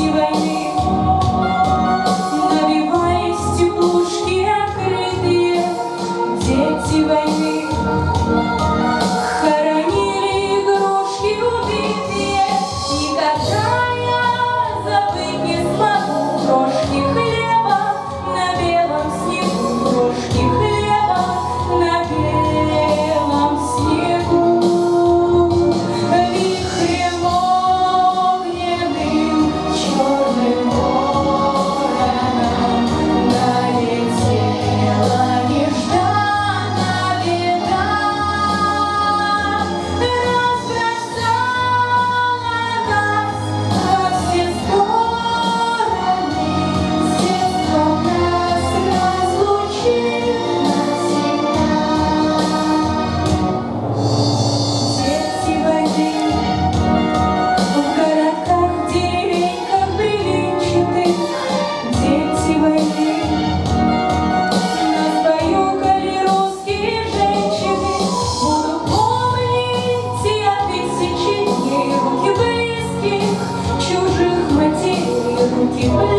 you you.